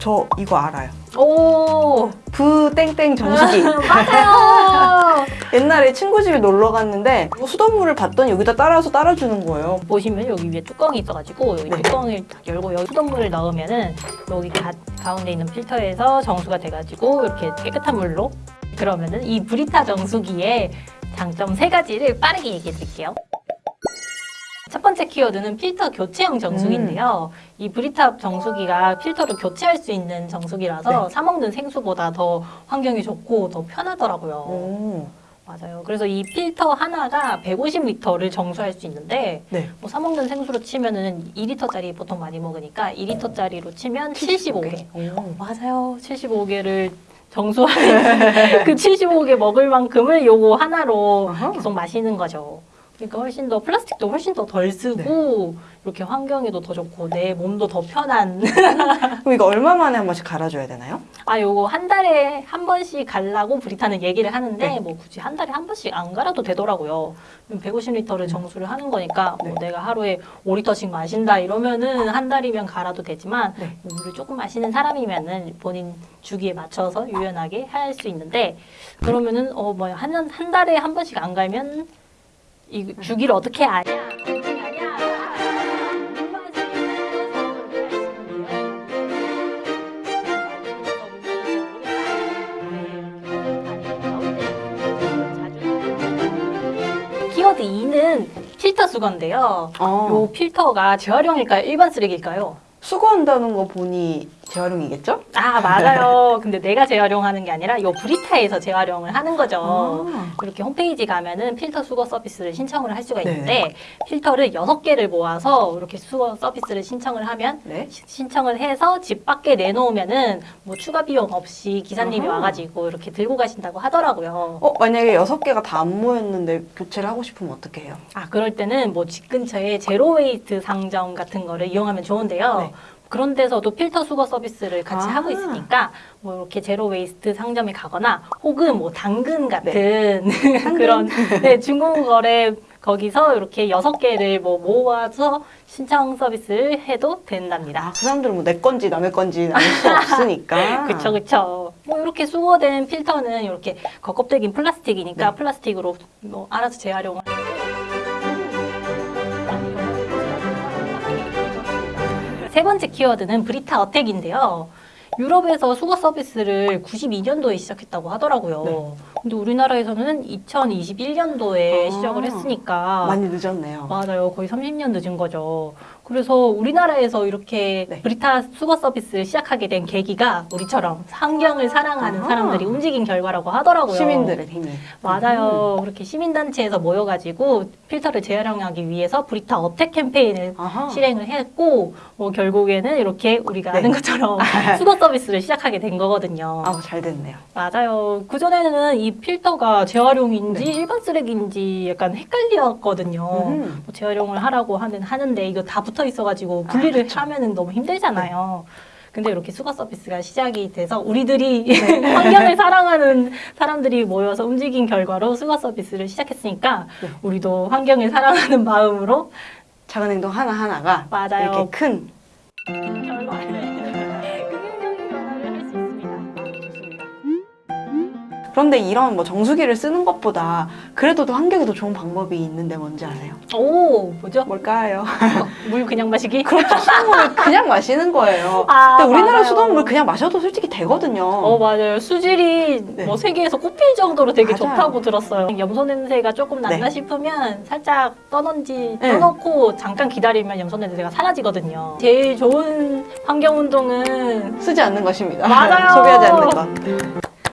저 이거 알아요. 오 부 땡땡 정수기. 맞아요. 옛날에 친구 집에 놀러 갔는데 뭐 수돗물을 봤더니 여기다 따라서 따라주는 거예요. 보시면 여기 위에 뚜껑이 있어가지고 여기 네. 뚜껑을 딱 열고 여기 수돗물을 넣으면은 여기 가, 가운데 있는 필터에서 정수가 돼가지고 이렇게 깨끗한 물로 그러면은 이 브리타 정수기의 장점 세 가지를 빠르게 얘기해 드릴게요. 첫 번째 키워드는 필터 교체형 정수기인데요. 이 브리타 정수기가 필터를 교체할 수 있는 정수기라서 사 먹는 생수보다 더 환경이 좋고 더 편하더라고요. 오. 맞아요. 그래서 이 필터 하나가 150리터를 정수할 수 있는데 네. 뭐 사먹는 생수로 치면 은 2리터짜리 보통 많이 먹으니까 2리터짜리로 치면 75개. 오. 맞아요. 75개를 정수하는 그 75개 먹을 만큼을 요거 하나로 아하. 계속 마시는 거죠. 그러니까 훨씬 더 플라스틱도 훨씬 더 덜 쓰고 이렇게 환경에도 더 좋고 내 몸도 더 편한 그럼 이거 얼마 만에 한 번씩 갈아줘야 되나요? 아 요거 한 달에 한 번씩 갈라고 브리타는 얘기를 하는데 네. 뭐 굳이 한 달에 한 번씩 안 갈아도 되더라고요. 150리터를 정수를 하는 거니까 뭐 네. 내가 하루에 5리터씩 마신다 이러면은 한 달이면 갈아도 되지만 네. 뭐 물을 조금 마시는 사람이면은 본인 주기에 맞춰서 유연하게 할 수 있는데 그러면은 어뭐한한 달에 한 번씩 안 갈면 이 주기를 어떻게 아냐? 키워드 2는 필터 수거인데요. 어. 요 필터가 재활용일까요? 일반 쓰레기일까요? 수거한다는 거 보니 재활용이겠죠? 아 맞아요. 근데 내가 재활용하는 게 아니라 요 브리타에서 재활용을 하는 거죠. 아. 이렇게 홈페이지 가면은 필터 수거 서비스를 신청을 할 수가 네. 있는데 필터를 여섯 개를 모아서 이렇게 수거 서비스를 신청을 하면 네. 시- 신청을 해서 집 밖에 내놓으면은 뭐 추가 비용 없이 기사님이 아하. 와가지고 이렇게 들고 가신다고 하더라고요. 어, 만약에 여섯 개가 다 안 모였는데 교체를 하고 싶으면 어떻게 해요? 아 그럴 때는 뭐 집 근처에 zero waste 상점 같은 거를 이용하면 좋은데요. 네. 그런 데서도 필터 수거 서비스를 같이 아. 하고 있으니까 뭐 이렇게 zero waste 상점에 가거나 혹은 뭐 당근 같은 그런 네, 중고거래 거기서 이렇게 여섯 개를 뭐 모아서 신청 서비스를 해도 된답니다. 아, 그 사람들은 뭐 내 건지 남의 건지 알수 없으니까. 그쵸 그쵸 뭐 이렇게 수거된 필터는 이렇게 겉껍데기는 플라스틱이니까 네. 플라스틱으로 뭐 알아서 재활용을 세 번째 키워드는 브리타 attack인데요. 유럽에서 수거 서비스를 92년도에 시작했다고 하더라고요. 네. 근데 우리나라에서는 2021년도에 아, 시작을 했으니까 많이 늦었네요. 맞아요. 거의 30년 늦은 거죠. 그래서 우리나라에서 이렇게 네. 브리타 수거 서비스를 시작하게 된 계기가 우리처럼 환경을 사랑하는 아하. 사람들이 움직인 결과라고 하더라고요. 시민들의 힘이. 맞아요. 그렇게 시민단체에서 모여가지고 필터를 재활용하기 위해서 브리타 attack 캠페인을 아하. 실행을 했고 뭐 결국에는 이렇게 우리가 네. 아는 것처럼 수거 서비스를 시작하게 된 거거든요. 아, 잘 됐네요. 맞아요. 그전에는 이 필터가 재활용인지 네. 일반 쓰레기인지 약간 헷갈렸거든요. 음. 뭐 재활용을 하라고 하는 하는데 이거 다 붙어 있어가지고 분리를 아. 네. 하면은 너무 힘들잖아요. 근데 이렇게 수거 서비스가 시작이 돼서 우리들이 네. 환경을 사랑하는 사람들이 모여서 움직인 결과로 수거 서비스를 시작했으니까 네. 우리도 환경을 사랑하는 마음으로 작은 행동 하나하나가 맞아요. 이렇게 큰 변화를 그런데 이런 뭐 정수기를 쓰는 것보다 그래도 더 환경에 더 좋은 방법이 있는데 뭔지 아세요? 오 뭐죠? 뭘까요? 물 그냥 마시기? 그렇죠. 수돗물을 그냥 마시는 거예요. 아, 근데 우리나라 맞아요. 수돗물 그냥 마셔도 솔직히 되거든요. 어 맞아요 수질이 네. 뭐 세계에서 꼽힐 정도로 되게 맞아요. 좋다고 들었어요 염소 냄새가 조금 난다 네. 싶으면 살짝 떠놓지 네. 떠놓고 잠깐 기다리면 염소 냄새가 사라지거든요 제일 좋은 환경 운동은 쓰지 않는 것입니다. 맞아요. 소비하지 않는 것.